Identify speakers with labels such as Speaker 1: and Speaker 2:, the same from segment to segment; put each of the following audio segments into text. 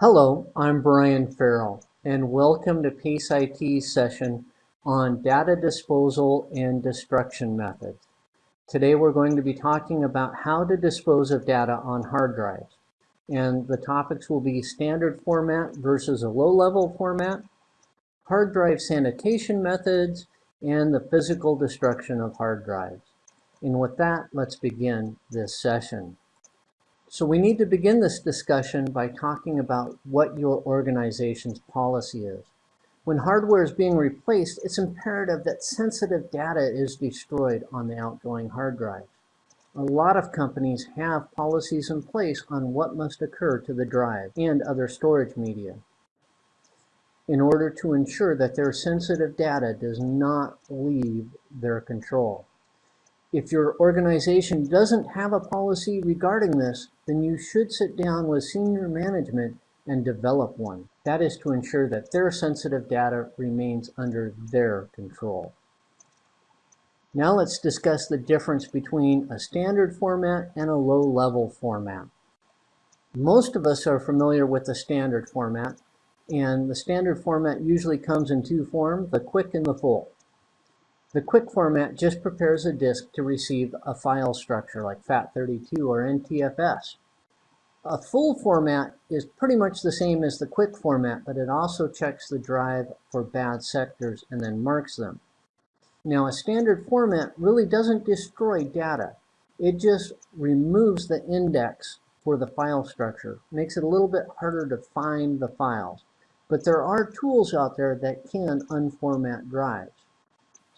Speaker 1: Hello, I'm Brian Farrell, and welcome to PACE IT's session on data disposal and destruction methods. Today we're going to be talking about how to dispose of data on hard drives. And the topics will be standard format versus a low-level format, hard drive sanitation methods, and the physical destruction of hard drives. And with that, let's begin this session. So we need to begin this discussion by talking about what your organization's policy is. When hardware is being replaced, it's imperative that sensitive data is destroyed on the outgoing hard drive. A lot of companies have policies in place on what must occur to the drive and other storage media in order to ensure that their sensitive data does not leave their control. If your organization doesn't have a policy regarding this, then you should sit down with senior management and develop one. That is to ensure that their sensitive data remains under their control. Now let's discuss the difference between a standard format and a low-level format. Most of us are familiar with the standard format, and the standard format usually comes in two forms, the quick and the full. The quick format just prepares a disk to receive a file structure like FAT32 or NTFS. A full format is pretty much the same as the quick format, but it also checks the drive for bad sectors and then marks them. Now a standard format really doesn't destroy data. It just removes the index for the file structure, makes it a little bit harder to find the files. But there are tools out there that can unformat drives.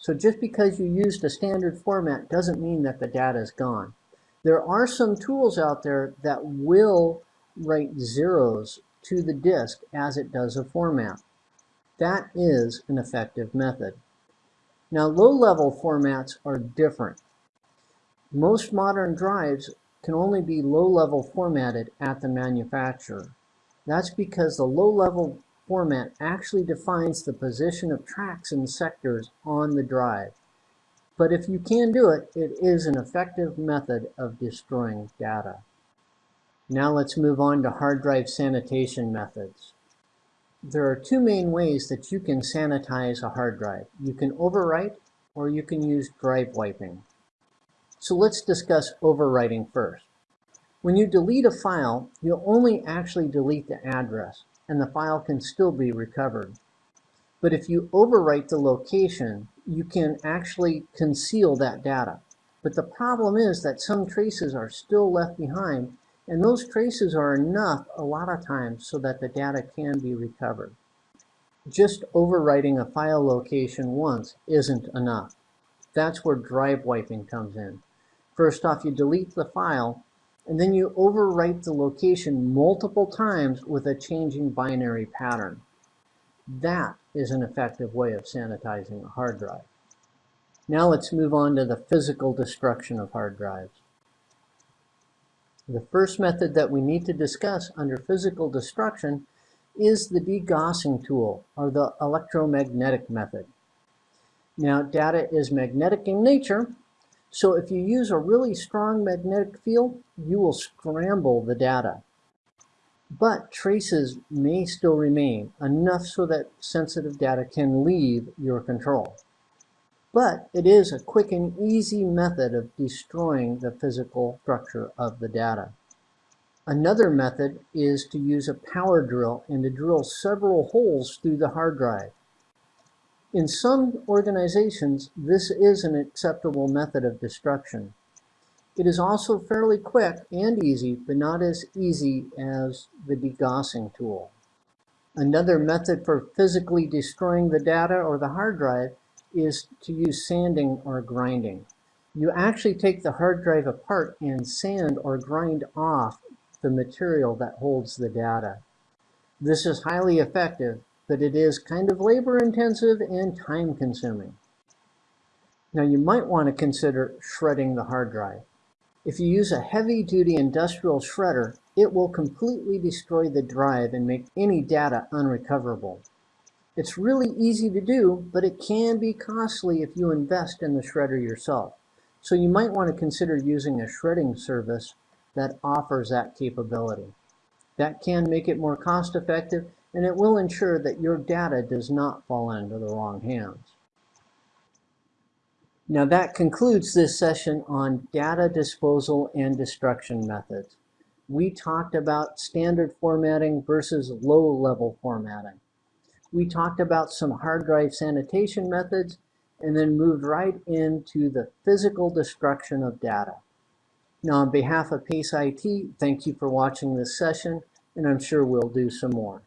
Speaker 1: So just because you used a standard format doesn't mean that the data is gone. There are some tools out there that will write zeros to the disk as it does a format. That is an effective method. Now low-level formats are different. Most modern drives can only be low-level formatted at the manufacturer. That's because the low-level format actually defines the position of tracks and sectors on the drive. But if you can do it, it is an effective method of destroying data. Now let's move on to hard drive sanitation methods. There are two main ways that you can sanitize a hard drive. You can overwrite or you can use drive wiping. So let's discuss overwriting first. When you delete a file, you'll only actually delete the address and the file can still be recovered. But if you overwrite the location, you can actually conceal that data. But the problem is that some traces are still left behind, and those traces are enough a lot of times so that the data can be recovered. Just overwriting a file location once isn't enough. That's where drive wiping comes in. First off, you delete the file, and then you overwrite the location multiple times with a changing binary pattern. That is an effective way of sanitizing a hard drive. Now let's move on to the physical destruction of hard drives. The first method that we need to discuss under physical destruction is the degaussing tool, or the electromagnetic method. Now, data is magnetic in nature, so if you use a really strong magnetic field, you will scramble the data. But traces may still remain, enough so that sensitive data can leave your control. But it is a quick and easy method of destroying the physical structure of the data. Another method is to use a power drill and to drill several holes through the hard drive. In some organizations, this is an acceptable method of destruction. It is also fairly quick and easy, but not as easy as the degaussing tool. Another method for physically destroying the data or the hard drive is to use sanding or grinding. You actually take the hard drive apart and sand or grind off the material that holds the data. This is highly effective but it is kind of labor intensive and time consuming. Now you might want to consider shredding the hard drive. If you use a heavy duty industrial shredder, it will completely destroy the drive and make any data unrecoverable. It's really easy to do, but it can be costly if you invest in the shredder yourself. So you might want to consider using a shredding service that offers that capability. That can make it more cost effective and it will ensure that your data does not fall into the wrong hands. Now that concludes this session on data disposal and destruction methods. We talked about standard formatting versus low-level formatting. We talked about some hard drive sanitation methods and then moved right into the physical destruction of data. Now on behalf of PACE IT, thank you for watching this session and I'm sure we'll do some more.